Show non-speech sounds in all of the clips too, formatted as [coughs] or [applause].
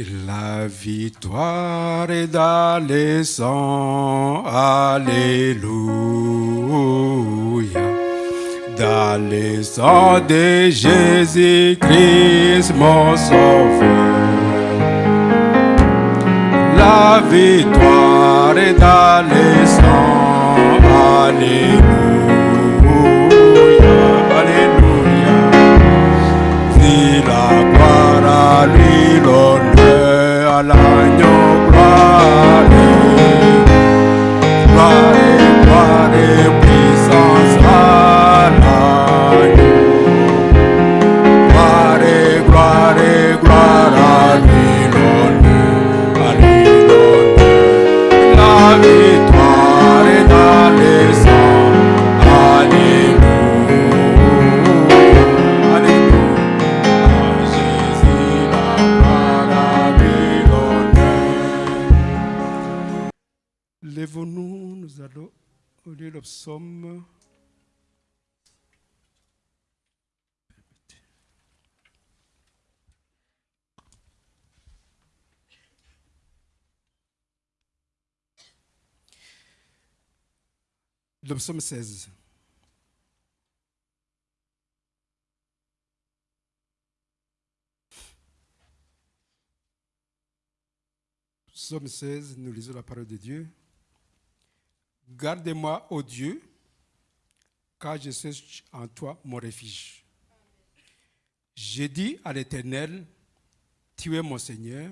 La victoire est dans les sangs, Alléluia. Dans les sangs de Jésus-Christ, mon sauveur. La victoire est dans les sangs, Alléluia. Le psaume 16. Psaume 16, nous lisons la parole de Dieu. Garde-moi, ô Dieu, car je suis en toi mon refuge. J'ai dit à l'Éternel, tu es mon Seigneur,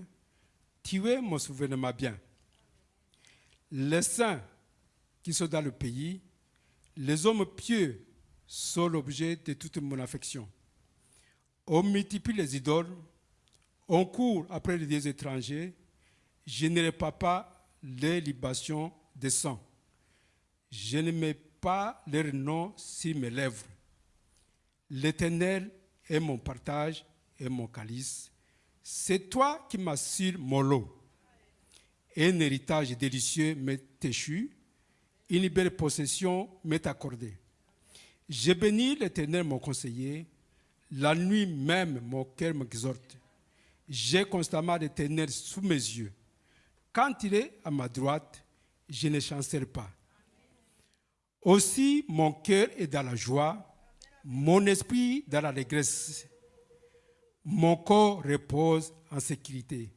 tu es mon souvenir bien. Les saints qui sont dans le pays, les hommes pieux sont l'objet de toute mon affection. On multiplie les idoles, on court après les dieux étrangers, je ne répare pas les libations de sang. Je ne mets pas leur nom sur mes lèvres. L'Éternel est mon partage et mon calice. C'est toi qui m'assures mon lot. Un héritage délicieux m'est échu, une belle possession m'est accordée. J'ai béni l'Éternel, mon conseiller. La nuit même, mon cœur m'exhorte. J'ai constamment l'Éternel sous mes yeux. Quand il est à ma droite, je ne chancelle pas. Aussi, mon cœur est dans la joie, mon esprit dans la régresse. Mon corps repose en sécurité.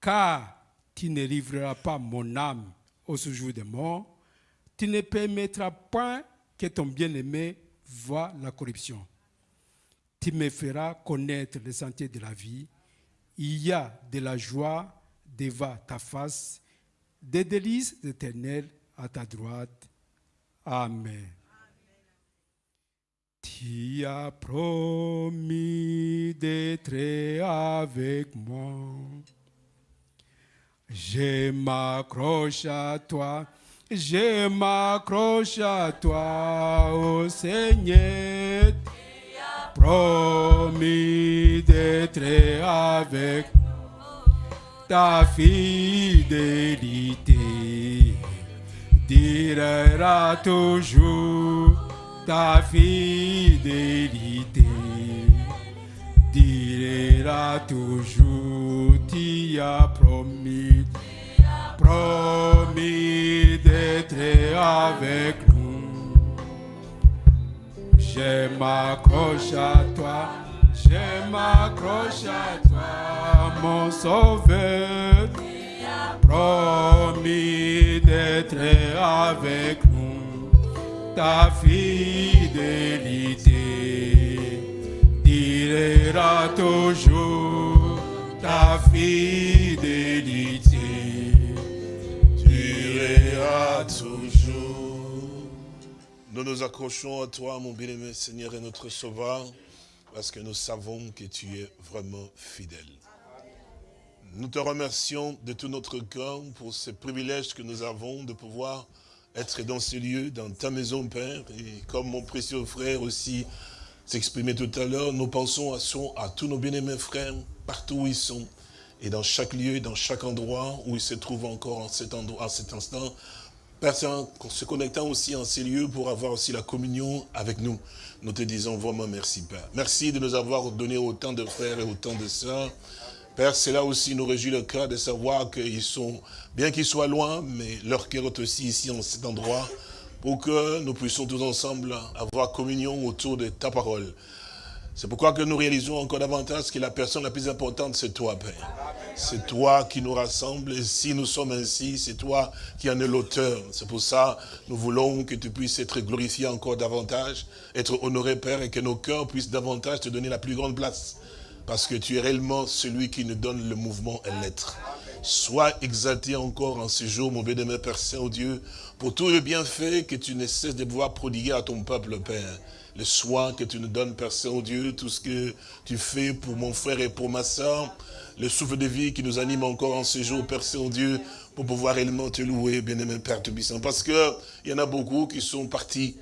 Car tu ne livreras pas mon âme au séjour des morts, tu ne permettras point que ton bien-aimé voie la corruption. Tu me feras connaître les sentiers de la vie. Il y a de la joie devant ta face, des délices éternelles à ta droite. Amen. Tu as promis d'être avec moi. Je m'accroche à toi, je m'accroche à toi, ô Seigneur. Promis d'être avec ta fidélité. Durera toujours ta fidélité. Durera toujours tu as promis promis d'être avec nous je m'accroche à toi je m'accroche à toi mon sauveur. Promis d'être avec nous, ta fidélité durera toujours, ta fidélité Nous nous accrochons à toi, mon bien-aimé Seigneur et notre Sauveur, parce que nous savons que tu es vraiment fidèle. Nous te remercions de tout notre cœur pour ce privilège que nous avons de pouvoir être dans ce lieu, dans ta maison, Père. Et comme mon précieux frère aussi s'exprimait tout à l'heure, nous pensons à, tous nos bien-aimés frères, partout où ils sont. Et dans chaque lieu, dans chaque endroit où ils se trouvent encore en cet, endroit, à cet instant, Père Saint, se connectant aussi en ces lieux pour avoir aussi la communion avec nous. Nous te disons vraiment merci, Père. Merci de nous avoir donné autant de frères et autant de sœurs. Père, cela aussi nous réjouit le cœur de savoir qu'ils sont, bien qu'ils soient loin, mais leur cœur est aussi ici en cet endroit, pour que nous puissions tous ensemble avoir communion autour de ta parole. C'est pourquoi que nous réalisons encore davantage que la personne la plus importante, c'est toi, Père. C'est toi qui nous rassemble, et si nous sommes ainsi, c'est toi qui en es l'auteur. C'est pour ça, nous voulons que tu puisses être glorifié encore davantage, être honoré, Père, et que nos cœurs puissent davantage te donner la plus grande place. Parce que tu es réellement celui qui nous donne le mouvement et l'être. Sois exalté encore en ce jour, mon bien-aimé Père Saint-Dieu, pour tout le bienfait que tu ne cesses de pouvoir prodiguer à ton peuple, Père. Le soin que tu nous donnes, Père Saint-Dieu, tout ce que tu fais pour mon frère et pour ma soeur, le souffle de vie qui nous anime encore en ce jour, Père Saint-Dieu, pour pouvoir réellement te louer, bien-aimé Père Tubissant. Parce qu'il y en a beaucoup qui sont partis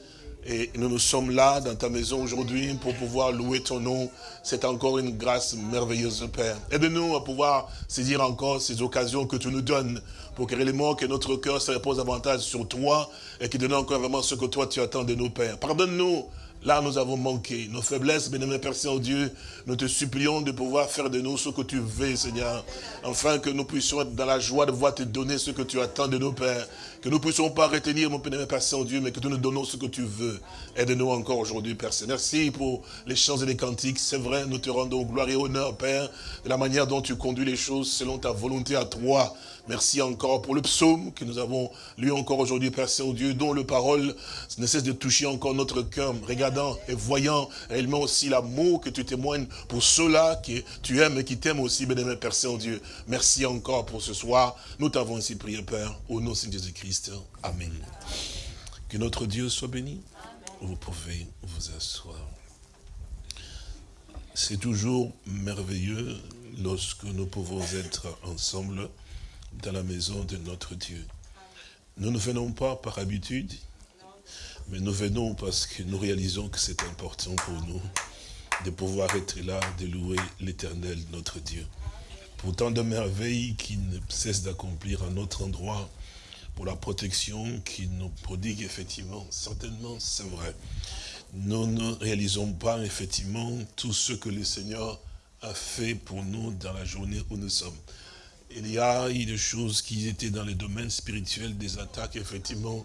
et nous nous sommes là dans ta maison aujourd'hui pour pouvoir louer ton nom. C'est encore une grâce merveilleuse, Père. Aide-nous à pouvoir saisir encore ces occasions que tu nous donnes pour que réellement que notre cœur se repose davantage sur toi et qu'il donne encore vraiment ce que toi tu attends de nos pères. Pardonne-nous Là, nous avons manqué. Nos faiblesses, bien-aimé Père Saint-Dieu, nous te supplions de pouvoir faire de nous ce que tu veux, Seigneur. Afin que nous puissions être dans la joie de voir te donner ce que tu attends de nos pères. Que nous ne puissions pas retenir, mon bien-aimé Père Saint-Dieu, mais que tu nous donnons ce que tu veux. Aide-nous encore aujourd'hui, Père. Merci pour les chants et les cantiques. C'est vrai, nous te rendons gloire et honneur, Père, de la manière dont tu conduis les choses selon ta volonté à toi. Merci encore pour le psaume que nous avons lu encore aujourd'hui, Père Saint-Dieu, dont le parole ne cesse de toucher encore notre cœur, regardant et voyant réellement aussi l'amour que tu témoignes pour ceux-là que tu aimes et qui t'aiment aussi, bien-aimé Père Saint-Dieu. Merci encore pour ce soir. Nous t'avons ainsi prié, Père, au nom de Jésus-Christ. Amen. Que notre Dieu soit béni. Vous pouvez vous asseoir. C'est toujours merveilleux lorsque nous pouvons être ensemble dans la maison de notre Dieu. Nous ne venons pas par habitude, mais nous venons parce que nous réalisons que c'est important pour nous de pouvoir être là, de louer l'éternel, notre Dieu. Pour tant de merveilles qui ne cessent d'accomplir à notre endroit, pour la protection qui nous prodigue effectivement, certainement c'est vrai. Nous ne réalisons pas effectivement tout ce que le Seigneur a fait pour nous dans la journée où nous sommes il y a eu des choses qui étaient dans le domaine spirituel, des attaques, effectivement,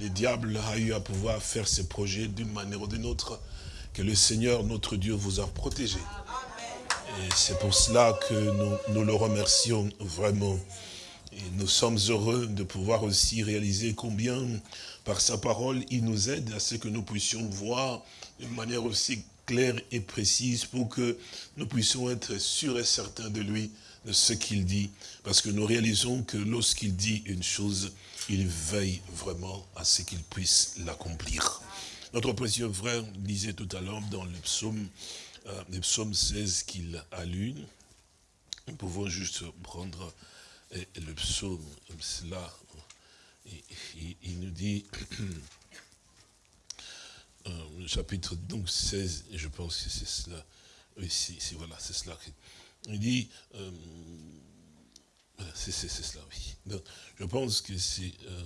le diable a eu à pouvoir faire ses projets d'une manière ou d'une autre, que le Seigneur, notre Dieu, vous a protégé. Et c'est pour cela que nous, nous le remercions vraiment. Et nous sommes heureux de pouvoir aussi réaliser combien, par sa parole, il nous aide à ce que nous puissions voir d'une manière aussi claire et précise pour que nous puissions être sûrs et certains de lui de ce qu'il dit, parce que nous réalisons que lorsqu'il dit une chose, il veille vraiment à ce qu'il puisse l'accomplir. Notre précieux frère disait tout à l'heure dans le psaume, euh, le psaume 16 qu'il a lu, nous pouvons juste prendre euh, le psaume, cela, il, nous dit, [clears throat] euh, chapitre donc 16, je pense que c'est cela, oui, c'est voilà, c'est cela il dit, euh, c'est cela, oui. Donc, je pense que c'est euh,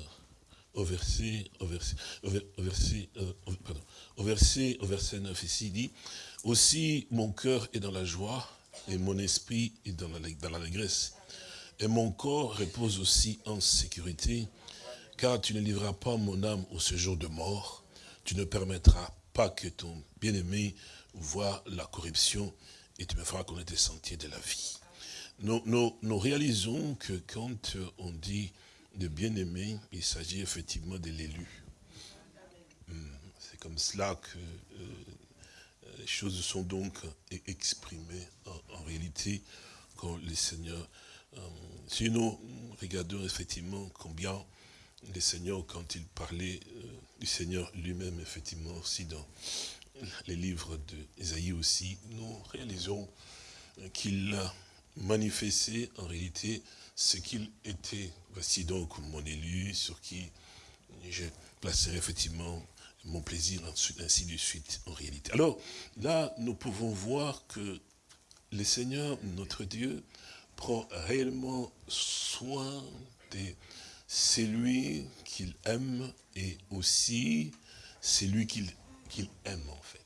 au verset, au verset, au verset, euh, pardon, au verset, au verset 9 ici, il dit, aussi mon cœur est dans la joie et mon esprit est dans la, dans l'allégresse. Et mon corps repose aussi en sécurité, car tu ne livreras pas mon âme au séjour de mort, tu ne permettras pas que ton bien-aimé voie la corruption, et tu me feras connaître les sentiers de la vie. Nous, réalisons que quand on dit de bien-aimé, il s'agit effectivement de l'élu. Hmm, c'est comme cela que euh, les choses sont donc exprimées en, réalité quand le Seigneur... Euh, si nous regardons effectivement combien le Seigneur, quand il parlait euh, du Seigneur lui-même, effectivement, aussi dans les livres d'Ésaïe aussi, nous réalisons qu'il a manifesté en réalité ce qu'il était. Voici donc mon élu sur qui je placerai effectivement mon plaisir, ainsi de suite en réalité. Alors là, nous pouvons voir que le Seigneur, notre Dieu, prend réellement soin de celui qu'il aime et aussi celui qu'il qu'il aime en fait.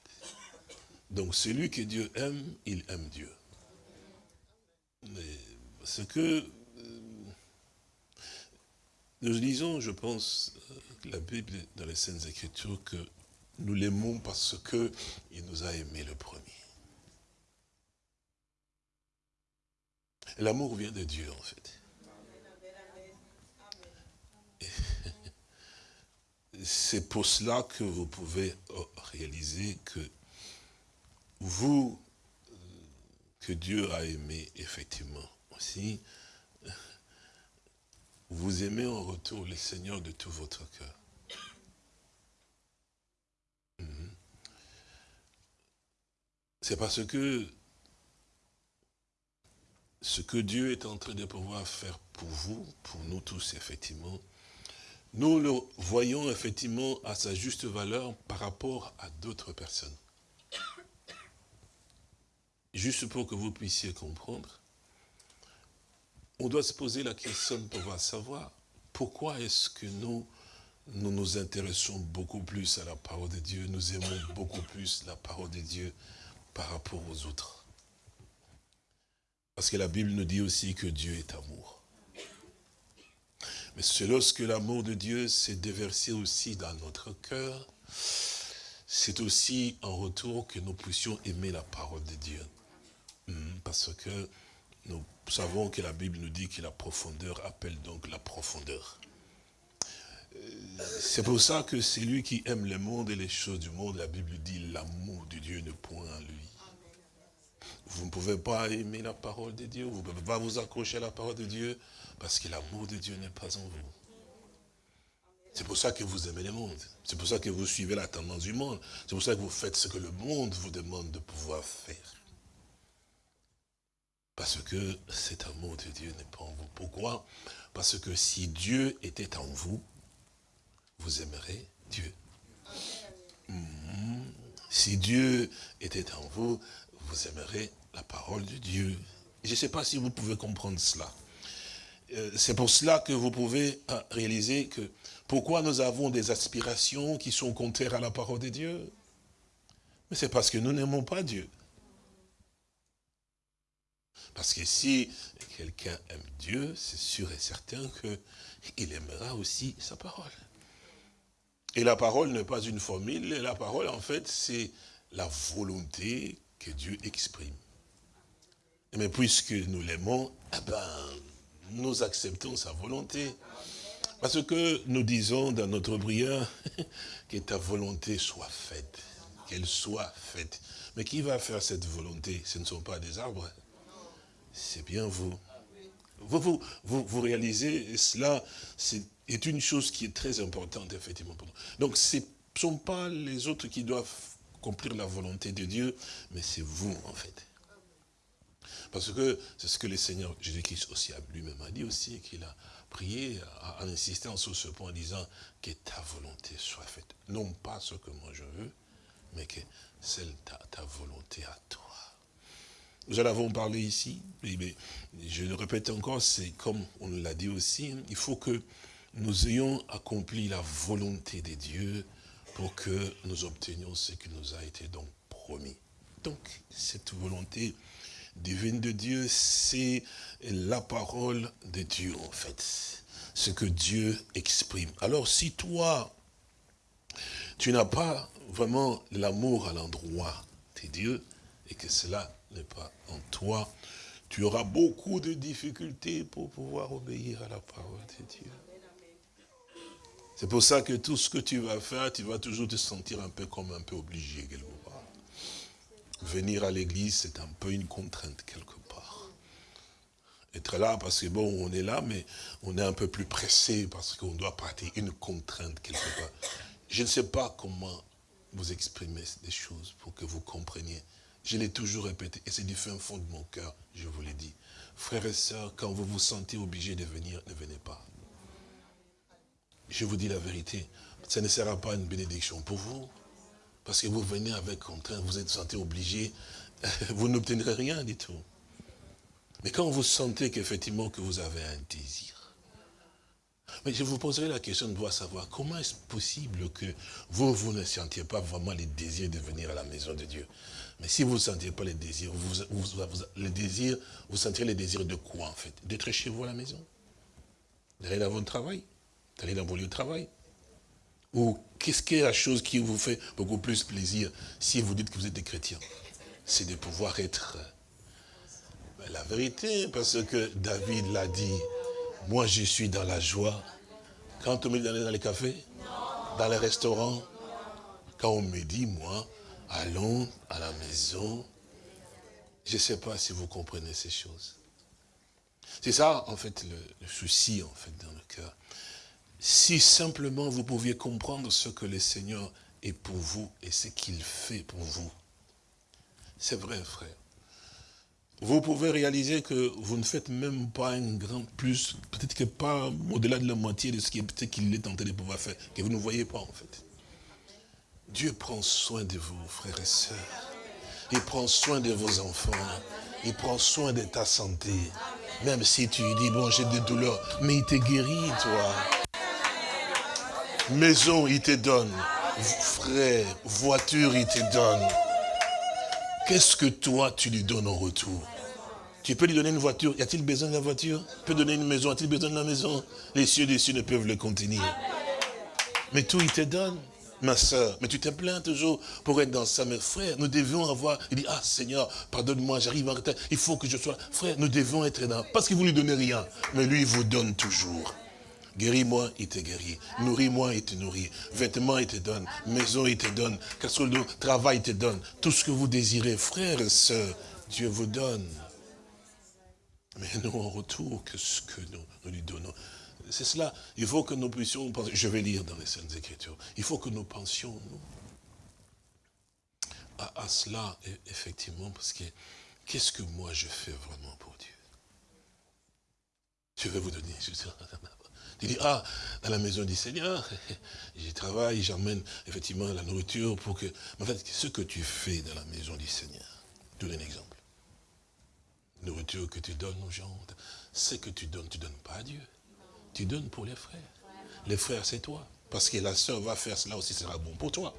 Donc celui que Dieu aime, il aime Dieu. ce que euh, nous lisons, je pense, euh, la Bible dans les Saintes Écritures, que nous l'aimons parce qu'il nous a aimés le premier. L'amour vient de Dieu, en fait. C'est pour cela que vous pouvez réaliser que vous, que Dieu a aimé effectivement aussi, vous aimez en retour le Seigneur de tout votre cœur. Mhm. C'est parce que ce que Dieu est en train de pouvoir faire pour vous, pour nous tous, effectivement, nous le voyons effectivement à sa juste valeur par rapport à d'autres personnes. Juste pour que vous puissiez comprendre, on doit se poser la question pour savoir pourquoi est-ce que nous nous intéressons beaucoup plus à la parole de Dieu, nous aimons beaucoup plus la parole de Dieu par rapport aux autres. Parce que la Bible nous dit aussi que Dieu est amour. Mais c'est lorsque l'amour de Dieu s'est déversé aussi dans notre cœur, c'est aussi en retour que nous puissions aimer la parole de Dieu. Hmm, parce que nous savons que la Bible nous dit que la profondeur appelle donc la profondeur. Euh, c'est pour ça que c'est lui qui aime le monde et les choses du monde. La Bible dit l'amour de Dieu ne point en lui. Vous ne pouvez pas aimer la parole de Dieu, vous ne pouvez pas vous accrocher à la parole de Dieu, parce que l'amour de Dieu n'est pas en vous. C'est pour ça que vous aimez le monde. C'est pour ça que vous suivez la tendance du monde. C'est pour ça que vous faites ce que le monde vous demande de pouvoir faire. Parce que cet amour de Dieu n'est pas en vous. Pourquoi? Parce que si Dieu était en vous, vous aimerez Dieu. Mhm. Si Dieu était en vous, vous aimerez la parole de Dieu. Je ne sais pas si vous pouvez comprendre cela. Euh, c'est pour cela que vous pouvez euh, réaliser que pourquoi nous avons des aspirations qui sont contraires à la parole de Dieu? Mais c'est parce que nous n'aimons pas Dieu. Parce que si quelqu'un aime Dieu, c'est sûr et certain qu'il aimera aussi sa parole. Et la parole n'est pas une formule, la parole en fait c'est la volonté Dieu exprime. Mais puisque nous l'aimons, eh ben, nous acceptons sa volonté. Parce que nous disons dans notre prière [laughs] que ta volonté soit faite, qu'elle soit faite. Mais qui va faire cette volonté? Ce ne sont pas des arbres, c'est bien vous. Vous, vous, vous, vous réalisez, cela c'est une chose qui est très importante, effectivement, pour nous. Donc, ce ne sont pas les autres qui doivent accomplir la volonté de Dieu, mais c'est vous, en fait. Parce que c'est ce que le Seigneur Jésus-Christ aussi lui-même a dit aussi, qu'il a prié en insistant sur ce point en disant que ta volonté soit faite. Non pas ce que moi je veux, mais que celle ta, ta volonté à toi. Nous en avons parlé ici, mais je le répète encore, c'est comme on l'a dit aussi, il faut que nous ayons accompli la volonté de Dieu pour que nous obtenions ce qui nous a été donc promis. Donc, cette volonté divine de Dieu, c'est la parole de Dieu, en fait. Ce que Dieu exprime. Alors, si toi, tu n'as pas vraiment l'amour à l'endroit de Dieu, et que cela n'est pas en toi, tu auras beaucoup de difficultés pour pouvoir obéir à la parole de Dieu. C'est pour ça que tout ce que tu vas faire, tu vas toujours te sentir un peu comme un peu obligé quelque part. Venir à l'église, c'est un peu une contrainte quelque part. Être là parce que bon, on est là, mais on est un peu plus pressé parce qu'on doit pratiquer une contrainte quelque part. Je ne sais pas comment vous exprimer des choses pour que vous compreniez. Je l'ai toujours répété, et c'est du fin fond de mon cœur, je vous l'ai dit. Frères et sœurs, quand vous vous sentez obligé de venir, ne venez pas je vous dis la vérité, ça ne sera pas une bénédiction pour vous. Parce que vous venez avec contrainte, vous êtes sentez obligé, [laughs] vous n'obtiendrez rien du tout. Mais quand vous sentez qu'effectivement que vous avez un désir, mais je vous poserai la question de savoir comment est-ce possible que vous, vous ne sentiez pas vraiment les désirs de venir à la maison de Dieu. Mais si vous ne sentez pas les désirs, vous, les désirs, vous sentirez les désirs de quoi en fait? D'être chez vous à la maison? D'aller dans votre travail? D'aller dans vos lieux de travail Ou qu'est-ce qui est la chose qui vous fait beaucoup plus plaisir si vous dites que vous êtes des chrétiens? C'est de pouvoir être ben, la vérité, parce que David l'a dit, moi je suis dans la joie. Quand on me dit dans les cafés, dans les restaurants, quand on me dit, moi, allons à la maison. Je ne sais pas si vous comprenez ces choses. C'est ça, en fait, le, souci, en fait, dans le cœur. Si simplement vous pouviez comprendre ce que le Seigneur est pour vous et ce qu'il fait pour vous. C'est vrai, frère. Vous pouvez réaliser que vous ne faites même pas un grand plus, peut-être que pas au-delà de la moitié de ce qu'il est tenté de pouvoir faire, que vous ne voyez pas, en fait. Dieu prend soin de vous, frères et sœurs. Il prend soin de vos enfants. Il prend soin de ta santé. Même si tu dis, bon, j'ai des douleurs, mais il te guérit, toi. Maison, il te donne. Frère, voiture, il te donne. Qu'est-ce que toi, tu lui donnes en retour? Tu peux lui donner une voiture? Y a-t-il besoin de la voiture? Tu peux donner une maison. A-t-il besoin de la maison? Les cieux des cieux ne peuvent le contenir. Mais tout, il te donne ma soeur, mais tu te plains toujours pour être dans ça. Mais frère, nous devions avoir, il dit, ah Seigneur, pardonne-moi, j'arrive en retard, il faut que je sois. Frère, nous devons être dans, parce qu'il vous lui donne rien, mais lui, il vous donne toujours. Guéris-moi, il te guérit. Nourris-moi, il te nourrit. Vêtements, il te donne. Maison, il te donne. Casserole d'eau, travail, il te donne. Tout ce que vous désirez, frère et soeur, Dieu vous donne. Mais nous, en retour, que ce que nous lui donnons? C'est cela. Il faut que nous puissions penser. Je vais lire dans les Saintes Écritures. Il faut que nous pensions à, cela, effectivement, parce que qu'est-ce que moi je fais vraiment pour Dieu? Je vais vous donner. [laughs] Tu dis, ah, dans la maison du Seigneur, [laughs] j'y travaille, j'emmène effectivement la nourriture pour que... En fait, ce que tu fais dans la maison du Seigneur, je donne un exemple. Nourriture que tu donnes aux gens, ce que tu donnes, tu ne donnes pas à Dieu tu donnes pour les frères. Les frères, c'est toi. Parce que la sœur va faire cela aussi, sera bon pour toi.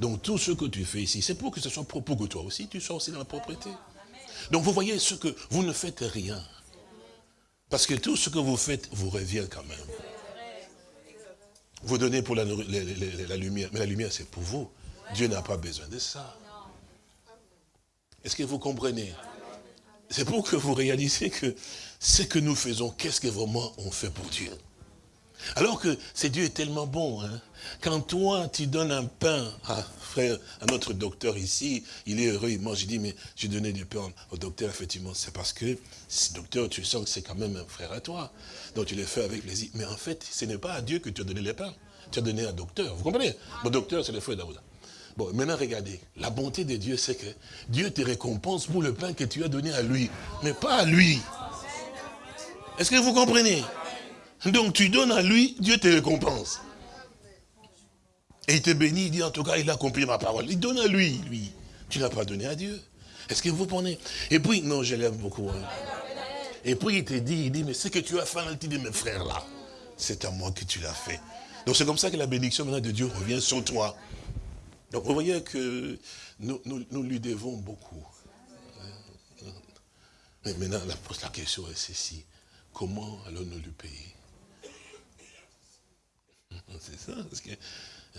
Donc tout ce que tu fais ici, c'est pour que ce soit pour que toi aussi, tu sois aussi dans la propriété. Donc vous voyez ce que vous ne faites rien. Parce que tout ce que vous faites vous revient quand même. Vous donnez pour la, lumière, mais la lumière c'est pour vous. Dieu n'a pas besoin de ça. Est-ce que vous comprenez? C'est pour que vous réalisez que ce que nous faisons, qu'est-ce que vraiment on fait pour Dieu? Alors que c'est Dieu est tellement bon. Hein. Quand toi, tu donnes un pain à frère, à notre docteur ici, il est heureux, il mange, il dit, mais j'ai donné du pain au docteur, effectivement, c'est parce que, docteur, tu sens que c'est quand même un frère à toi. Donc tu le fais avec plaisir. Mais en fait, ce n'est pas à Dieu que tu as donné les pains. Tu as donné un docteur. Vous comprenez? Mon docteur, c'est le frère d'Aouda. Bon, maintenant regardez, la bonté de Dieu, c'est que Dieu te récompense pour le pain que tu as donné à lui, mais pas à lui. Est-ce que vous comprenez? Donc tu donnes à lui, Dieu te récompense. Et il te bénit, il dit en tout cas, il a accompli ma parole. Il donne à lui, lui. Tu n'as pas donné à Dieu. Est-ce que vous prenez? Et puis, non, je l'aime beaucoup. Hein. Et puis il te dit, il dit, mais ce que tu as fait, il dit, mes frères là, c'est à moi que tu l'as fait. Donc c'est comme ça que la bénédiction maintenant de Dieu revient sur toi. Donc vous voyez que nous, nous lui devons beaucoup. Mais maintenant, la, la question est ceci comment allons-nous lui payer? C'est ça, parce que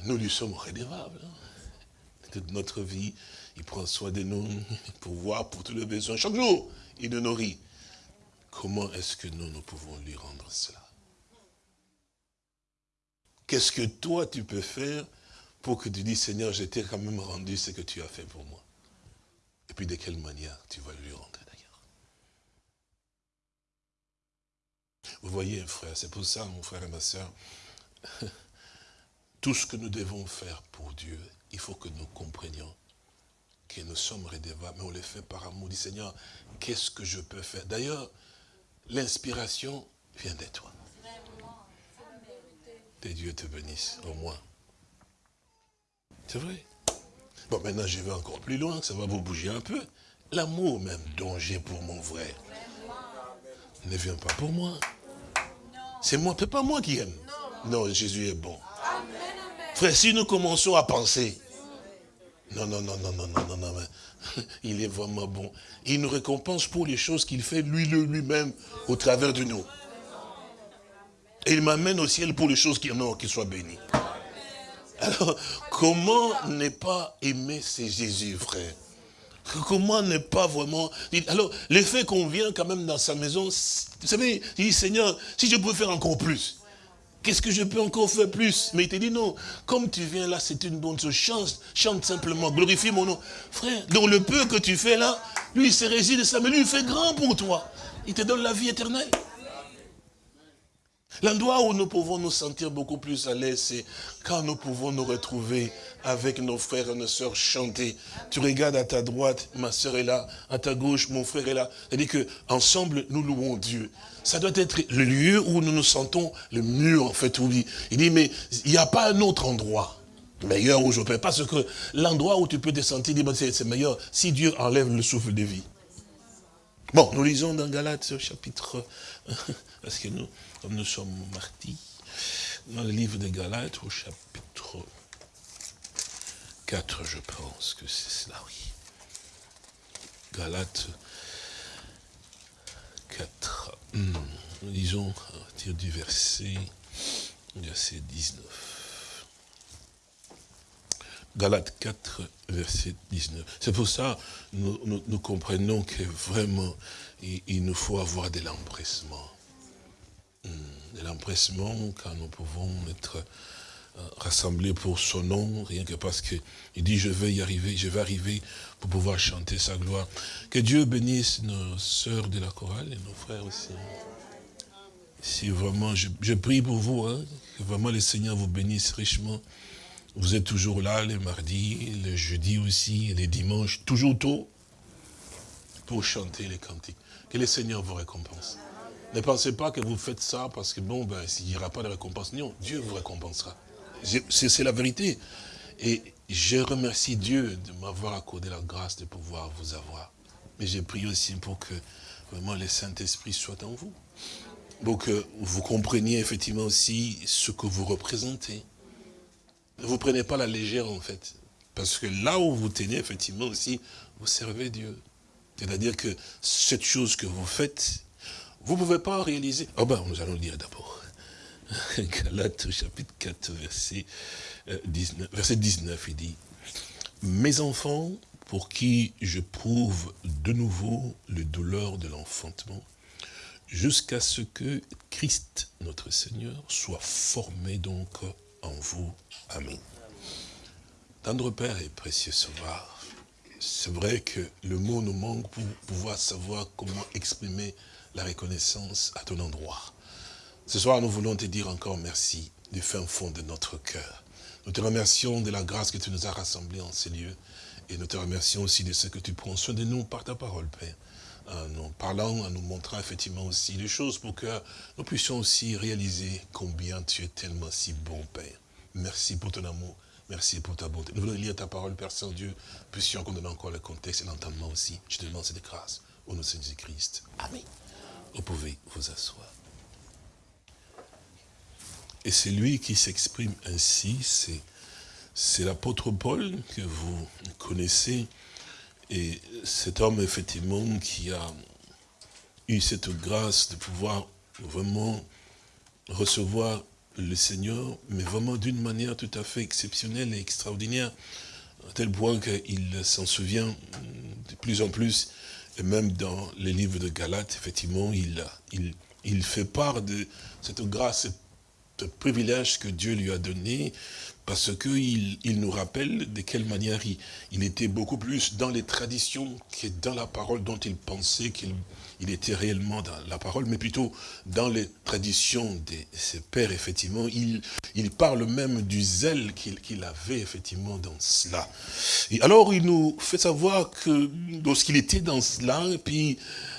nous lui sommes redevables. Hein. Toute notre vie, il prend soin de nous pour voir pour tous les besoins. Chaque jour, il nous nourrit. Comment est-ce que nous, nous pouvons lui rendre cela? Qu'est-ce que toi, tu peux faire pour que tu dis, Seigneur, je t'ai quand même rendu ce que tu as fait pour moi? Et puis de quelle manière tu vas lui rendre Vous voyez, frère, c'est pour ça, mon frère et ma soeur, [laughs] tout ce que nous devons faire pour Dieu, il faut que nous comprenions que nous sommes redevables, mais on le fait par amour. Dit Seigneur, qu'est-ce que je peux faire? D'ailleurs, l'inspiration vient de toi. Que Dieu te bénisse, au moins. C'est vrai? Bon, maintenant, je vais encore plus loin, ça va vous bouger un peu. L'amour même dont j'ai pour mon frère ne vient pas pour moi. C'est moi, c'est pas moi qui aime. Non, Jésus est bon. Frère, si nous commençons à penser Non, non, non, non, non, non, non, non, [laughs] il est vraiment bon. Il nous récompense pour les choses qu'il fait lui lui-même au travers de nous. Et il m'amène au ciel pour les choses qui en qu'il soit béni. Alors, comment ne pas aimer ces Jésus, frère? Comment ne pas vraiment... Alors, l'effet qu'on vient quand même dans sa maison, vous savez, il dit, Seigneur, si je peux faire encore plus, qu'est-ce que je peux encore faire plus? Mais il te dit, non, comme tu viens là, c'est une bonne chose, chante, chante simplement, glorifie mon nom. Frère, dans le peu que tu fais là, lui, il se réside de ça, mais lui, il fait grand pour toi. Il te donne la vie éternelle. L'endroit où nous pouvons nous sentir beaucoup plus à l'aise, c'est quand nous pouvons nous retrouver avec nos frères et nos sœurs chanter. Tu regardes à ta droite, ma sœur est là, à ta gauche, mon frère est là. C'est-à-dire qu'ensemble, nous louons Dieu. Ça doit être le lieu où nous nous sentons le mieux, en fait. Où il dit, mais il n'y a pas un autre endroit meilleur où je peux. Parce que l'endroit où tu peux te sentir, c'est meilleur si Dieu enlève le souffle de vie. Bon, nous lisons dans Galates chapitre, [laughs] parce que nous, nous sommes martis, dans le livre de Galates au chapitre 4, je pense que c'est cela, oui. Galates 4. Hmm, nous lisons à partir du verset, verset 19. Galates 4, verset 19. C'est pour ça que nous, comprenons que vraiment, il, nous faut avoir de l'empressement. L'empressement quand nous pouvons être euh, rassemblés pour son nom, rien que parce qu'il dit je vais y arriver, je vais arriver pour pouvoir chanter sa gloire. Que Dieu bénisse nos sœurs de la chorale et nos frères aussi. Si vraiment, je, prie pour vous, hein, que vraiment le Seigneur vous bénisse richement. Vous êtes toujours là les mardis, les jeudis aussi, les dimanches, toujours tôt, pour chanter les cantiques. Que le Seigneur vous récompense. Ne pensez pas que vous faites ça parce que bon, ben, s'il n'y aura pas de récompense. Non, Dieu vous récompensera. C'est la vérité. Et je remercie Dieu de m'avoir accordé la grâce de pouvoir vous avoir. Mais j'ai prié aussi pour que vraiment le Saint-Esprit soit en vous. Pour que vous compreniez effectivement aussi ce que vous représentez. Ne vous prenez pas la légère en fait. Parce que là où vous tenez, effectivement aussi, vous servez Dieu. C'est-à-dire que cette chose que vous faites, vous ne pouvez pas réaliser. Ah ben, nous allons le dire d'abord. [laughs] Galates chapitre 4, verset 19, euh, verset 19, il dit, Mes enfants, pour qui je prouve de nouveau le douleur de l'enfantement, jusqu'à ce que Christ, notre Seigneur, soit formé donc en vous. Amen. Tendre Père et précieux Sauveur, c'est vrai que le mot nous manque pour pouvoir savoir comment exprimer la reconnaissance à ton endroit. Ce soir, nous voulons te dire encore merci du fin fond de notre cœur. Nous te remercions de la grâce que tu nous as rassemblés en ces lieux. Et nous te remercions aussi de ce que tu prends soin de nous par ta parole, Père. En nous parlant, en nous montrant effectivement aussi les choses pour que nous puissions aussi réaliser combien tu es tellement si bon, Père. Merci pour ton amour. Merci pour ta bonté. Nous voulons lire ta parole, Père Saint-Dieu. Puissions qu'on donne encore le contexte et l'entendement aussi. Je te demande cette grâce. Au nom de Jésus-Christ. Amen. Vous pouvez vous asseoir. Et c'est lui qui s'exprime ainsi, c'est l'apôtre Paul que vous connaissez, et cet homme effectivement qui a eu cette grâce de pouvoir vraiment recevoir le Seigneur, mais vraiment d'une manière tout à fait exceptionnelle et extraordinaire, à tel point qu'il s'en souvient de plus en plus, et même dans les livres de Galates, effectivement, il, il, fait part de cette grâce ce privilège que Dieu lui a donné, parce qu'il il nous rappelle de quelle manière il, était beaucoup plus dans les traditions que dans la parole dont il pensait qu'il il était réellement dans la parole, mais plutôt dans les traditions de ses pères, effectivement. Il, il parle même du zèle qu'il avait, effectivement, dans cela. Et alors, il nous fait savoir que lorsqu'il était dans cela, et puis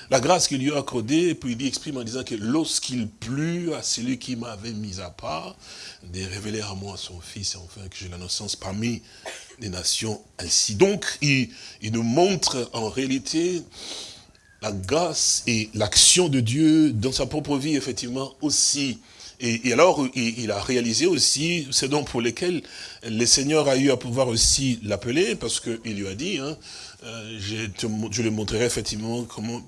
la grâce qu'il lui a accordée, et puis il exprime en disant que lorsqu'il plut à celui qui m'avait mis à part, de révéler à moi son fils, enfin que j'ai la naissance parmi les nations ainsi. Donc, il, il nous montre en réalité la grâce et l'action de Dieu dans sa propre vie, effectivement, aussi Et, alors, il, a réalisé aussi ce dont pour lesquels le Seigneur a eu à pouvoir aussi l'appeler, parce qu'il lui a dit, hein, euh, je, je, lui montrerai effectivement comment,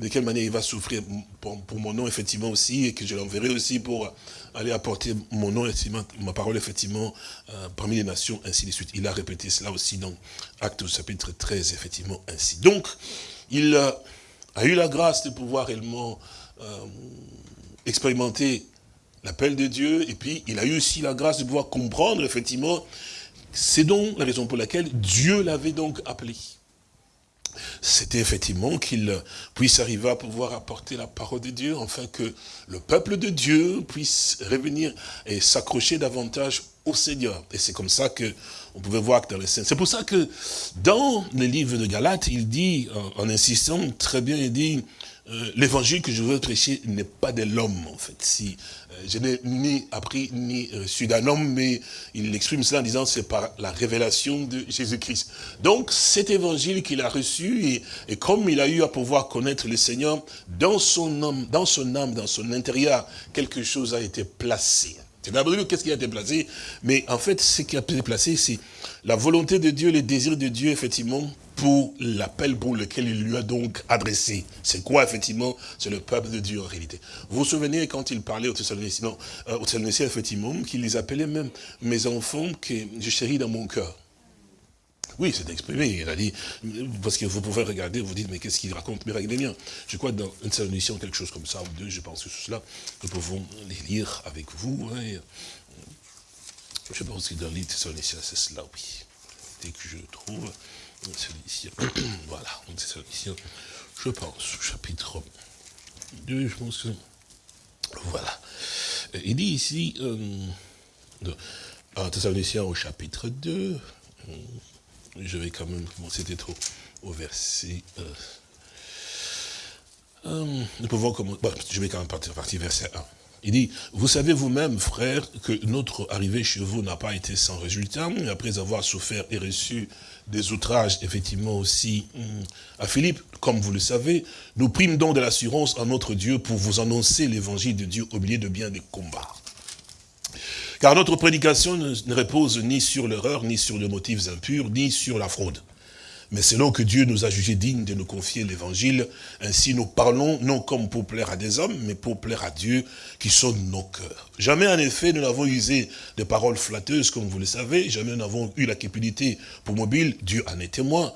de quelle manière il va souffrir pour, mon nom, effectivement, aussi, et que je l'enverrai aussi pour aller apporter mon nom, effectivement, ma parole, effectivement, euh, parmi les nations, ainsi de suite. Il a répété cela aussi dans Acte chapitre 13, effectivement, ainsi. Donc, il a eu la grâce de pouvoir réellement euh, expérimenter l'appel de Dieu, et puis il a eu aussi la grâce de pouvoir comprendre, effectivement, c'est donc la raison pour laquelle Dieu l'avait donc appelé. C'était effectivement qu'il puisse arriver à pouvoir apporter la parole de Dieu, afin que le peuple de Dieu puisse revenir et s'accrocher davantage au Seigneur. Et c'est comme ça que on pouvait voir que dans les scènes. C'est pour ça que dans le livre de Galates, il dit, en, en insistant très bien, il dit, euh, l'évangile que je veux prêcher n'est pas de l'homme, en fait. Si, euh, je n'ai ni appris ni reçu d'un homme, mais il exprime cela en disant c'est par la révélation de Jésus-Christ. Donc, cet évangile qu'il a reçu, et, et, comme il a eu à pouvoir connaître le Seigneur, dans son âme, dans son âme, dans son intérieur, quelque chose a été placé. C'est d'abord qu'est-ce qui a été mais en fait, ce qui a été c'est la volonté de Dieu, les désirs de Dieu, effectivement, pour l'appel pour lequel il lui a donc adressé. C'est quoi, effectivement? C'est le peuple de Dieu, en réalité. Vous vous souvenez, quand il parlait aux Thessaloniciens, euh, effectivement, qu'il les appelait même mes enfants que je chéris dans mon cœur. Oui, c'est exprimé. Il a dit, parce que vous pouvez regarder, vous dites, mais qu'est-ce qu'il raconte? Mais regardez bien. Je crois dans une Thessaloniciens, quelque chose comme ça, ou deux, je pense que cela, nous pouvons les lire avec vous. Hein, je pense que dans Thessaloniciens, c'est cela, oui. Dès que je trouve. Celui-ci. [coughs] voilà, c'est celui-ci. Je pense, chapitre 2, je pense que. Voilà. Il dit ici, euh, en Thessaloniciens au chapitre 2, euh, je vais quand même, bon, c'était trop, au verset. Euh, euh, nous pouvons commencer, je vais quand même partir, verset 1. Il dit, vous savez vous-même, frère, que notre arrivée chez vous n'a pas été sans résultat. Après avoir souffert et reçu des outrages, effectivement aussi, hum, à Philippe, comme vous le savez, nous prîmes donc de l'assurance en notre Dieu pour vous annoncer l'évangile de Dieu au milieu de bien des combats. Car notre prédication ne repose ni sur l'erreur, ni sur les motifs impurs, ni sur la fraude mais selon que Dieu nous a jugés dignes de nous confier l'évangile, ainsi nous parlons non comme pour plaire à des hommes, mais pour plaire à Dieu qui sonne nos cœurs. Jamais en effet nous n'avons usé de paroles flatteuses, comme vous le savez, jamais nous n'avons eu la cupidité pour mobile, Dieu en est témoin.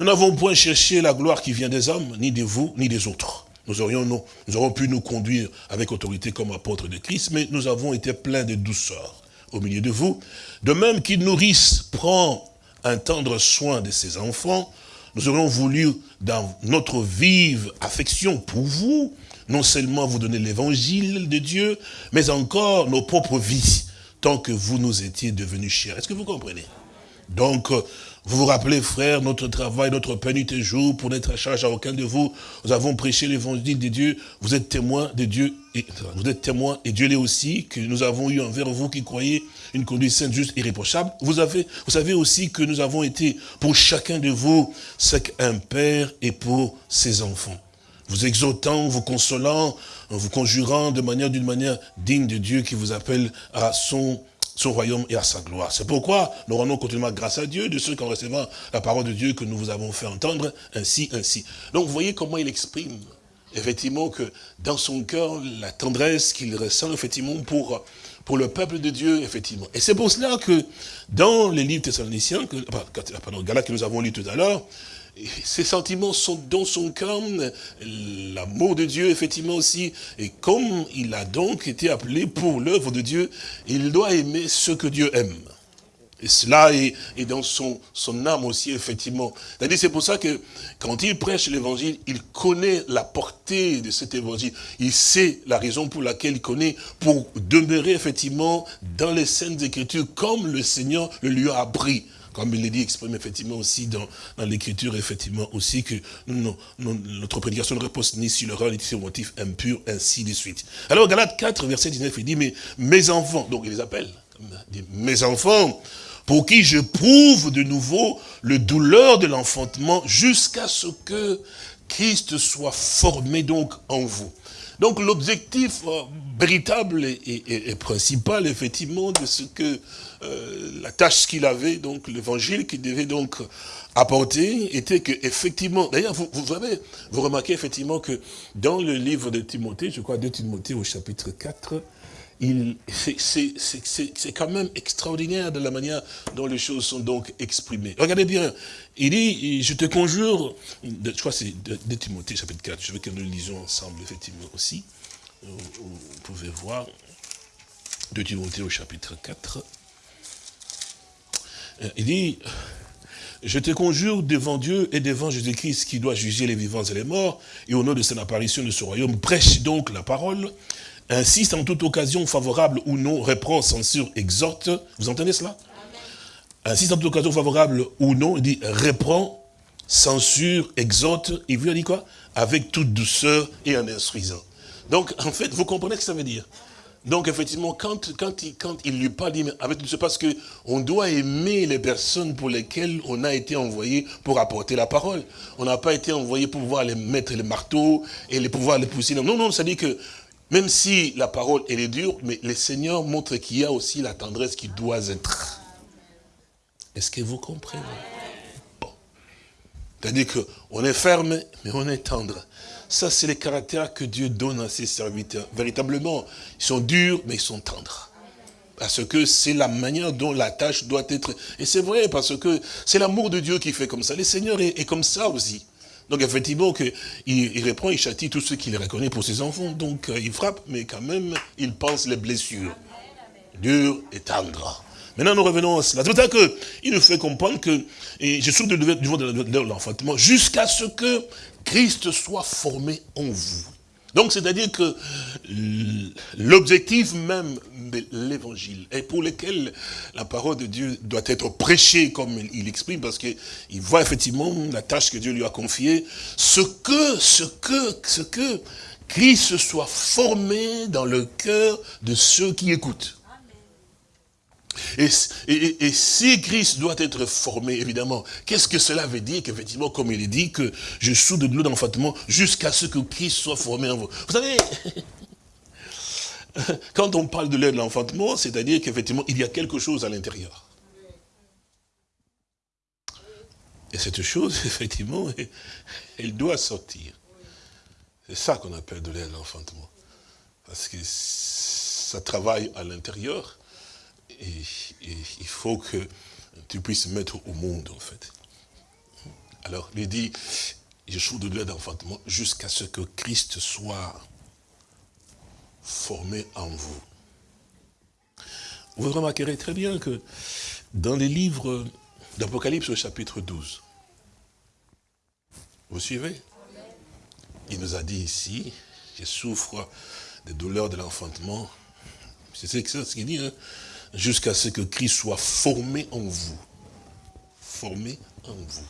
Nous n'avons point cherché la gloire qui vient des hommes, ni de vous, ni des autres. Nous aurions, nous, pu nous conduire avec autorité comme apôtres de Christ, mais nous avons été pleins de douceur au milieu de vous. De même qu'il nourrisse, prend un tendre soin de ses enfants, nous aurions voulu, dans notre vive affection pour vous, non seulement vous donner l'évangile de Dieu, mais encore nos propres vies, tant que vous nous étiez devenus chers. Est-ce que vous comprenez? Donc, vous vous rappelez, frères, notre travail, notre pénité jour, pour n'être à charge à aucun de vous, nous avons prêché l'évangile de Dieu, vous êtes témoins de Dieu, et vous êtes témoins, et Dieu l'est aussi, que nous avons eu envers vous qui croyez une conduite sainte, juste, irréprochable. Vous, avez, vous savez aussi que nous avons été, pour chacun de vous, ce qu'un père est pour ses enfants. Vous exhortant, vous consolant, vous conjurant de manière, d'une manière digne de Dieu qui vous appelle à son son royaume et à sa gloire. C'est pourquoi nous rendons continuellement grâce à Dieu de ceux qui ont reçu la parole de Dieu que nous vous avons fait entendre, ainsi, ainsi. Donc voyez comment il exprime, effectivement, que dans son cœur, la tendresse qu'il ressent, effectivement, pour, pour le peuple de Dieu, effectivement. Et c'est pour cela que dans les livres thessaloniciens, que, pardon, Galates que nous avons lu tout à l'heure, ces sentiments sont dans son cœur, l'amour de Dieu, effectivement aussi, et comme il a donc été appelé pour l'œuvre de Dieu, il doit aimer ce que Dieu aime. Et cela est, dans son, son âme aussi, effectivement. C'est-à-dire, c'est pour ça que quand il prêche l'évangile, il connaît la portée de cet évangile. Il sait la raison pour laquelle il connaît, pour demeurer, effectivement, dans les scènes d'écriture, comme le Seigneur le lui a appris comme il l'a dit, exprime effectivement aussi dans, l'écriture, effectivement aussi que notre prédication ne repose ni sur l'erreur, ni sur le motif impur, ainsi de suite. Alors, Galate 4, verset 19, il dit, mais mes enfants, donc il les appelle, mes enfants, pour qui je prouve de nouveau le douleur de l'enfantement jusqu'à ce que, Christ soit formé donc en vous. Donc l'objectif euh, véritable et, principal, effectivement, de ce que euh, la tâche qu'il avait, donc l'évangile qu'il devait donc apporter, était que effectivement, d'ailleurs, vous, vous, avez, vous remarquez effectivement que dans le livre de Timothée, je crois 2 Timothée au chapitre 4, c'est quand même extraordinaire de la manière dont les choses sont donc exprimées. Regardez bien, il dit, je te conjure, je crois c'est de, Timothée chapitre 4, je veux que nous le lisions ensemble effectivement aussi. Vous, pouvez voir, de Timothée au chapitre 4. Euh, il dit, je te conjure devant Dieu et devant Jésus-Christ qui doit juger les vivants et les morts, et au nom de son apparition de ce royaume, prêche donc la parole, insiste en toute occasion favorable ou non, reprend, censure, exhorte. Vous entendez cela? Insiste en toute occasion favorable ou non, il dit reprend, censure, exhorte. Il veut dire quoi? Avec toute douceur et en instruisant. Donc, en fait, vous comprenez ce que ça veut dire? Donc effectivement, quand, quand, il, il lui parle, dit, avec tout parce que on doit aimer les personnes pour lesquelles on a été envoyé pour apporter la parole. On n'a pas été envoyé pour pouvoir les mettre les marteaux et les pouvoir les pousser. Non, non, ça dit que même si la parole, elle est dure, mais le Seigneur montre qu'il y a aussi la tendresse qui doit être. Est-ce que vous comprenez? Bon. C'est-à-dire qu'on est ferme, mais on est tendre. Ça, c'est le caractère que Dieu donne à ses serviteurs. Véritablement, ils sont durs, mais ils sont tendres. Parce que c'est la manière dont la tâche doit être. Et c'est vrai, parce que c'est l'amour de Dieu qui fait comme ça. Le Seigneur est comme ça aussi. Donc effectivement, que, il, il, reprend, il châtie tous ceux qu'il reconnaît pour ses enfants. Donc euh, il frappe, mais quand même, il pense les blessures. Dur et tendre. Maintenant, nous revenons à cela. C'est pour ça qu'il nous fait comprendre que, et je suis de de l'enfantement, jusqu'à ce que Christ soit formé en vous. Donc, c'est-à-dire que l'objectif même de l'évangile, et pour lequel la parole de Dieu doit être prêchée comme il exprime, parce qu'il voit effectivement la tâche que Dieu lui a confiée, ce que, ce que, ce que Christ soit formé dans le cœur de ceux qui écoutent. Et, si Christ doit être formé, évidemment, qu'est-ce que cela veut dire qu'effectivement, comme il est dit, que je soude de l'eau d'enfantement jusqu'à ce que Christ soit formé en vous? Vous savez, [laughs] quand on parle de l'air de l'enfantement, c'est-à-dire qu'effectivement, il y a quelque chose à l'intérieur. Et cette chose, [laughs] effectivement, [laughs] elle doit sortir. C'est ça qu'on appelle de l'air de l'enfantement. Parce que ça travaille à l'intérieur, et, il faut que tu puisses mettre au monde, en fait. Alors, il dit, je suis de l'aide d'enfantement jusqu'à ce que Christ soit formé en vous. Vous remarquerez très bien que dans les livres d'Apocalypse au chapitre 12, vous suivez? Il nous a dit ici, je souffre des douleurs de l'enfantement. C'est ce qu'il dit, hein jusqu'à ce que Christ soit formé en vous. Formé en vous.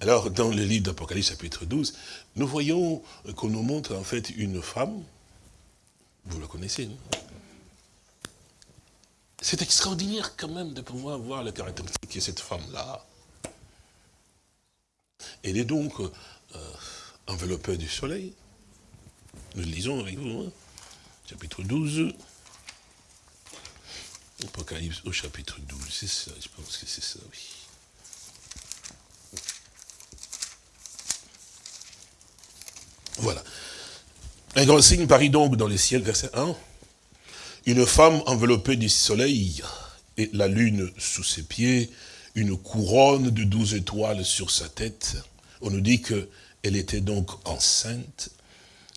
Alors, dans le livre d'Apocalypse chapitre 12, nous voyons qu'on nous montre en fait une femme, vous la connaissez, non? C'est extraordinaire quand même de pouvoir voir la caractéristique de cette femme-là. Elle est donc euh, enveloppée du soleil. Nous lisons avec vous, hein, chapitre 12. Apocalypse au chapitre 12, c'est ça, je pense que c'est ça, oui. Voilà. Un grand signe parit donc dans les ciels, verset 1. Une femme enveloppée du soleil et la lune sous ses pieds, une couronne de douze étoiles sur sa tête. On nous dit qu'elle était donc enceinte.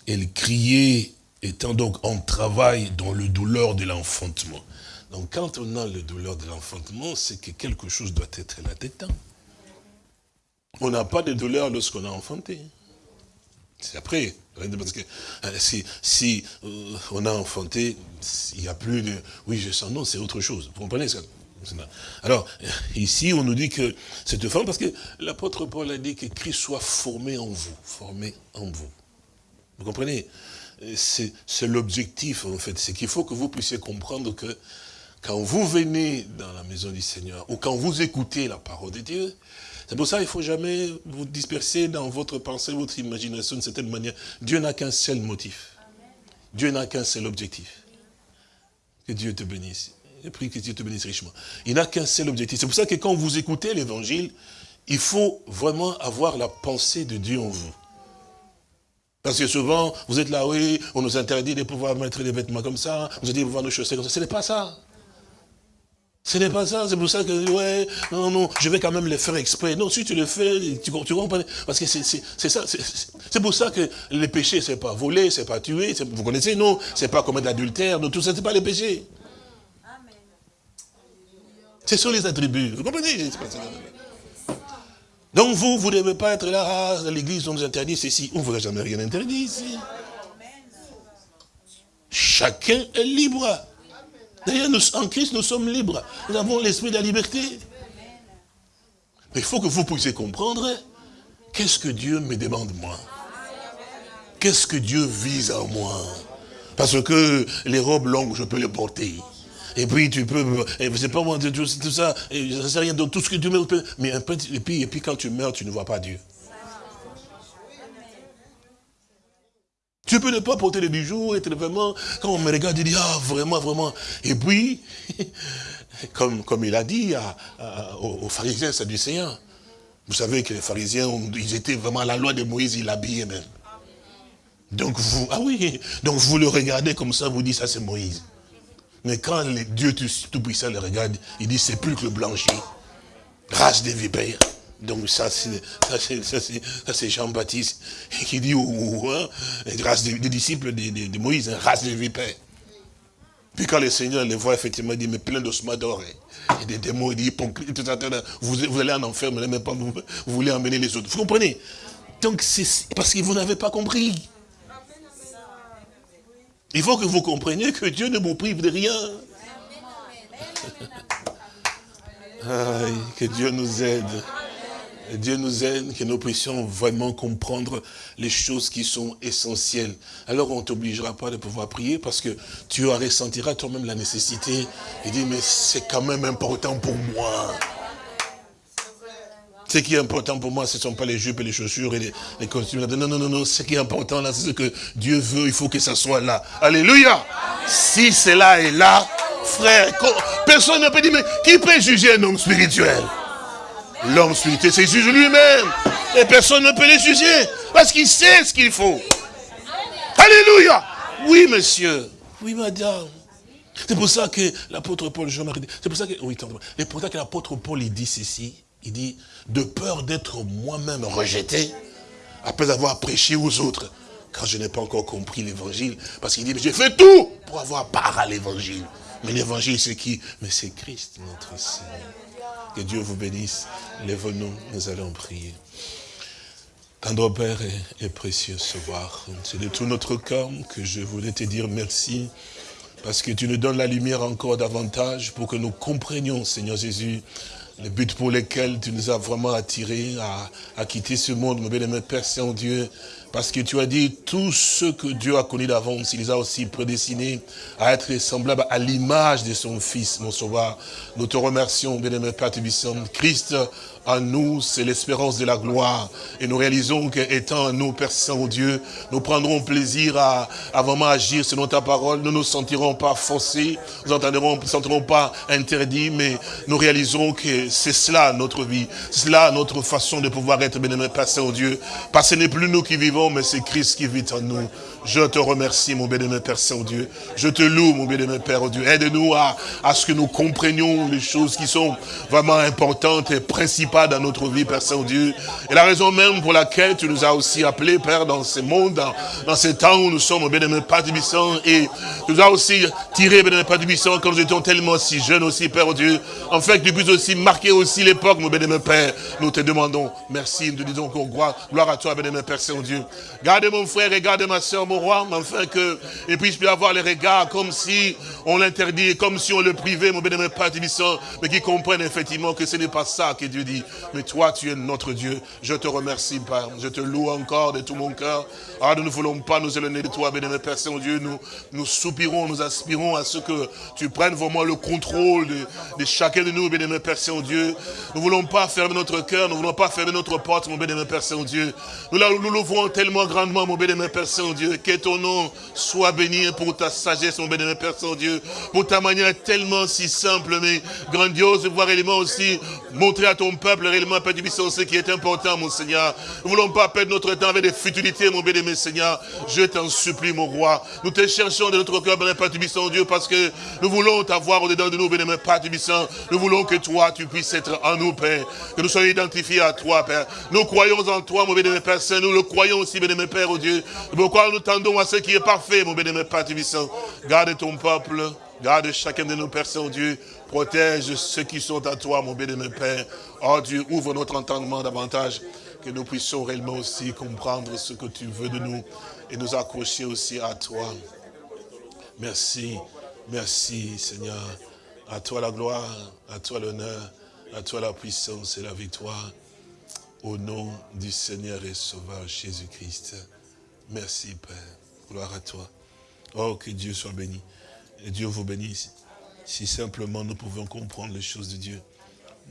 Elle criait, étant donc en travail dans le douleur de l'enfantement. Donc quand on a le douleur de l'enfantement, c'est que quelque chose doit être là-dedans. On n'a pas de douleur lorsqu'on a enfanté. C'est après. Parce que euh, si, euh, on a enfanté, il n'y a plus de... Oui, je sens, non, c'est autre chose. Vous comprenez ça? Alors, ici, on nous dit que cette femme, parce que l'apôtre Paul a dit que Christ soit formé en vous, formé en vous. Vous comprenez? C'est l'objectif, en fait. C'est qu'il faut que vous puissiez comprendre que quand vous venez dans la maison du Seigneur, ou quand vous écoutez la parole de Dieu, C'est pour ça qu'il ne faut jamais vous disperser dans votre pensée, votre imagination d'une certaine manière. Dieu n'a qu'un seul motif. Dieu n'a qu'un seul objectif. Que Dieu te bénisse. Je prie que Dieu te bénisse richement. Il n'a qu'un seul objectif. C'est pour ça que quand vous écoutez l'évangile, il faut vraiment avoir la pensée de Dieu en vous. Parce que souvent, vous êtes là, oui, on nous interdit de pouvoir mettre des vêtements comme ça, on nous dit de pouvoir nous chausser comme ça. Ce n'est pas ça. Ce n'est pas ça, c'est pour ça que, ouais, non, non, je vais quand même le faire exprès. Non, si tu le fais, tu, tu comprends Parce que c'est ça, c'est pour ça que les péchés, c'est pas voler, c'est pas tuer, vous connaissez, non, c'est pas commettre l'adultère, tout ça, c'est pas les péchés. Ce sont les attributs, vous comprenez? Donc vous, vous ne devez pas être là, ah, l'église, on nous interdit ceci. On ne vous a jamais rien interdit ici. Chacun est libre. D'ailleurs, en Christ, nous sommes libres. Nous avons l'esprit de la liberté. Mais il faut que vous puissiez comprendre qu'est-ce que Dieu me demande moi? Qu'est-ce que Dieu vise en moi? Parce que les robes longues, je peux les porter. Et puis tu peux, et sais pas moi, tout, ça, et ça sert rien, tout ce que tu mets, mais un peu, et puis, et puis quand tu meurs, tu ne vois pas Dieu. Tu peux ne pas porter les bijoux, vraiment, quand on me regarde, il dit, ah, vraiment, vraiment. Et puis, [laughs] comme, comme il a dit aux, pharisiens sadducéens, vous savez que les pharisiens, ils étaient vraiment à la loi de Moïse, ils l'habillaient même. Donc vous, ah oui, donc vous le regardez comme ça, vous dites, ça c'est Moïse. Mais quand Dieu Tout-Puissant le regarde, il dit, c'est plus que blanchi. Race des vipères. Donc ça, c'est Jean-Baptiste qui dit, oh, hein, race des, disciples de, Moïse, hein, race des vipères. Puis quand le Seigneur les voit, effectivement, il dit, mais plein d'ossements d'or. Hein. Et des démons, il dit, hypocrite, tout ça, vous, vous allez en enfer, mais même pas, vous, vous voulez emmener les autres. Vous comprenez? Donc c'est parce que vous n'avez pas compris. Il faut que vous compreniez que Dieu ne vous prive de rien. que Dieu nous aide. Dieu nous aide, que nous puissions vraiment comprendre les choses qui sont essentielles. Alors on ne t'obligera pas de pouvoir prier parce que tu ressentiras toi-même la nécessité. Et dire, mais c'est quand même important pour moi. Ce qui est important pour moi, ce ne sont pas les jupes et les chaussures et les, costumes. Non, non, non, non. Ce qui est important là, c'est ce que Dieu veut. Il faut que ça soit là. Alléluia. Si cela est là, frère, personne ne peut dire, mais qui peut juger un homme spirituel? L'homme spirituel c'est juge lui-même. Et personne ne peut le juger. Parce qu'il sait ce qu'il faut. Alléluia. Oui, monsieur. Oui, madame. C'est pour ça que l'apôtre Paul, c'est pour ça que, oui, c'est pour ça que l'apôtre Paul, dit ceci. Il dit, de peur d'être moi-même rejeté, après avoir prêché aux autres, quand je n'ai pas encore compris l'évangile, parce qu'il dit, mais j'ai fait tout pour avoir part à l'évangile. Mais l'évangile, c'est qui? Mais c'est Christ, notre Seigneur. Que Dieu vous bénisse. Lève-nous, nous allons prier. Tendre Père est, précieux ce soir. C'est de tout notre cœur que je voulais te dire merci, parce que tu nous donnes la lumière encore davantage pour que nous comprenions, Seigneur Jésus, le but pour lequel tu nous as vraiment attirés à, quitter ce monde, mon bien-aimé Père Saint-Dieu, parce que tu as dit, tout ce que Dieu a connu d'avance, il les a aussi prédestinés à être semblables à l'image de son Fils, mon Sauveur. Nous te remercions, bien-aimé Père Tubissant. Christ en nous, c'est l'espérance de la gloire. Et nous réalisons qu'étant nous, Père Saint-Dieu, nous prendrons plaisir à, vraiment agir selon ta parole. Nous ne nous sentirons pas forcés, nous ne nous sentirons pas interdits, mais nous réaliserons que c'est cela notre vie. C'est cela notre façon de pouvoir être bien-aimé Père Saint-Dieu. Parce que ce n'est plus nous qui vivons, mais c'est Christ qui vit en nous. Je te remercie, mon bien-aimé Père Saint-Dieu. Je te loue, mon bien-aimé Père oh Dieu. Aide-nous à, à ce que nous comprenions les choses qui sont vraiment importantes et principales dans notre vie, Père Saint-Dieu. Et la raison même pour laquelle tu nous as aussi appelés, Père, dans ce monde, dans, ces temps où nous sommes, mon bien-aimé Père Tubissant, et tu nous as aussi tiré, bien-aimé Père Tubissant, quand nous étions tellement si jeunes aussi, Père Dieu, en fait, que tu puisses aussi marquer aussi l'époque, mon bien-aimé Père. Nous te demandons merci, nous te disons qu'on gloire, gloire à toi, bien-aimé Père Saint-Dieu. Garde mon frère et garde ma soeur, mon roi, afin qu'il puisse plus avoir les regards comme si on l'interdit, comme si on le privait, mon bien-aimé Père mais qu'il comprenne effectivement que ce n'est pas ça que Dieu dit. Mais toi, tu es notre Dieu. Je te remercie, Père. Je te loue encore de tout mon cœur. Ah, nous ne voulons pas nous éloigner de toi, bénémoine Père Saint-Dieu. Nous, nous soupirons, nous aspirons à ce que tu prennes vraiment le contrôle de, chacun de nous, bénémoine Père Saint-Dieu. Nous ne voulons pas fermer notre cœur, nous ne voulons pas fermer notre porte, mon bénémoine Père Saint-Dieu. Nous, l'ouvrons tellement grandement, mon bénémoine Père Saint-Dieu. Que ton nom soit béni pour ta sagesse, mon bénémoine Père Saint-Dieu. Pour ta manière tellement si simple, mais grandiose de voir réellement aussi montrer à ton peuple réellement, Père du ce qui est important, mon Seigneur. Nous voulons pas perdre notre temps avec des futilités, mon bénémoine Seigneur. Je t'en supplie, mon roi. Nous te cherchons de notre cœur, Père du Dieu, parce que nous voulons t'avoir au-dedans de nous, bénémoine Père du Nous voulons que toi, tu puisses être en nous, Père. Que nous soyons identifiés à toi, Père. Nous croyons en toi, mon bénémoine Père. Nous le croyons aussi, bénémoine Père, oh Dieu. Pourquoi nous tendons à ce qui est parfait, mon bénémoine Père du Garde ton peuple. Garde chacun de nos personnes, oh Dieu. Protège ceux qui sont à toi, mon bénémoine Père. Oh Dieu, ouvre notre entendement davantage, que nous puissions réellement aussi comprendre ce que tu veux de nous et nous accrocher aussi à toi. Merci, merci Seigneur. À toi la gloire, à toi l'honneur, à toi la puissance et la victoire. Au nom du Seigneur et Sauveur Jésus-Christ. Merci Père. Gloire à toi. Oh, que Dieu soit béni. Et Dieu vous bénisse. Si simplement nous pouvons comprendre les choses de Dieu,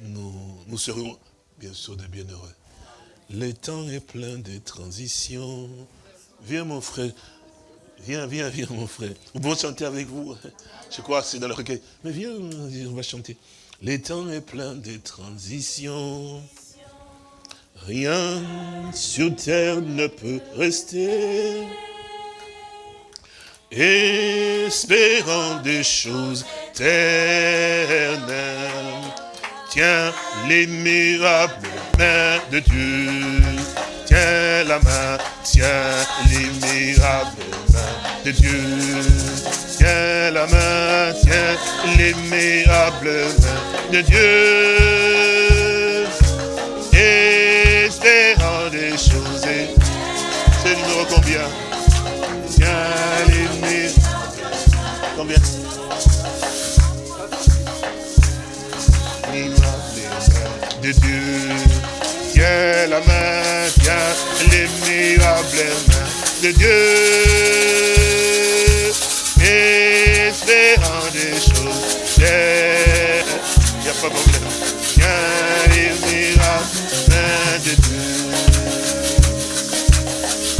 nous, nous serons bien sûr des bienheureux. Le temps est plein de transitions. Viens mon frère. Viens, viens, viens mon frère. Nous pouvons chanter avec vous. Je crois que c'est dans le recueil. Mais viens, on va chanter. Le temps est plein de transitions. Rien sur terre ne peut rester espérant des choses éternelles. Tiens les mirables mains de Dieu, tiens la main, tiens les mirables mains de Dieu. Tiens la main, tiens les mirables mains de Dieu. Espérant des choses, c'est numéro combien? Tiens les Combien de Dieu. Tiens la main, tiens les mirables mains de Dieu. Espérant des choses, il n'y a pas de problème. Tiens les mirables mains de Dieu.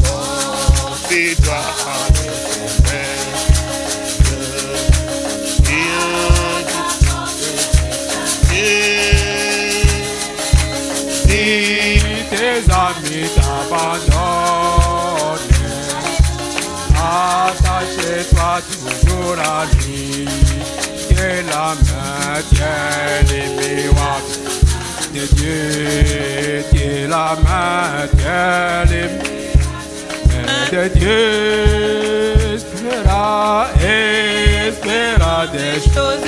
Confie-toi amis t'abandonnent. Attache-toi toujours à lui, que la main tienne les miroirs de Dieu, la main tienne les de Dieu, espéra, espéra des choses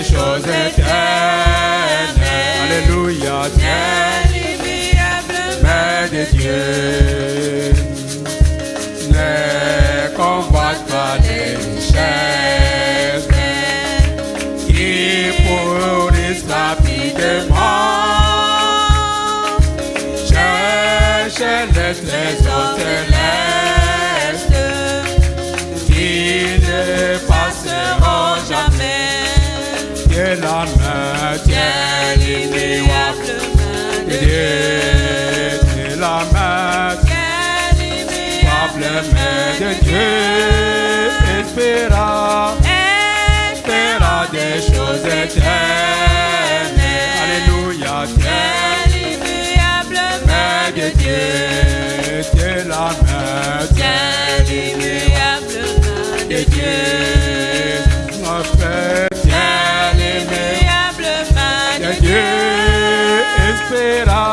des choses éternelles. Alléluia, main de Dieu. Ne combatte pas les chaises pourrissent rapidement. Cherchez les trésors Dieu. Espéra des choses éternelles. Alléluia, tiens l'immuable main de Dieu. Tiens la main, tiens main de Dieu. Mon frère, tiens main de Dieu. Espéra,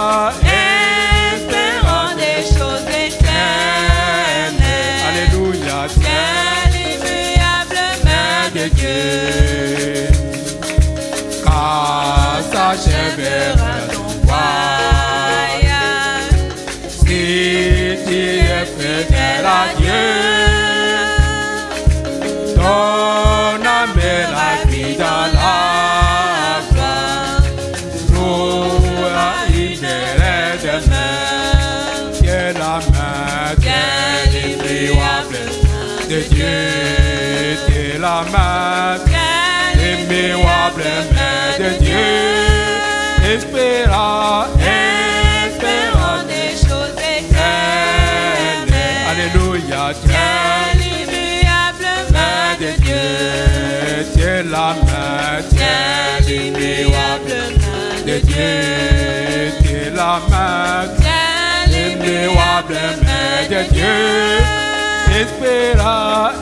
Dieu, la main de Dieu. Espéra,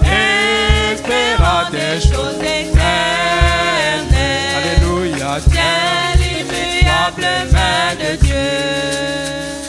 espéra des choses éternelles. Alléluia, tu l'immuable main de Dieu.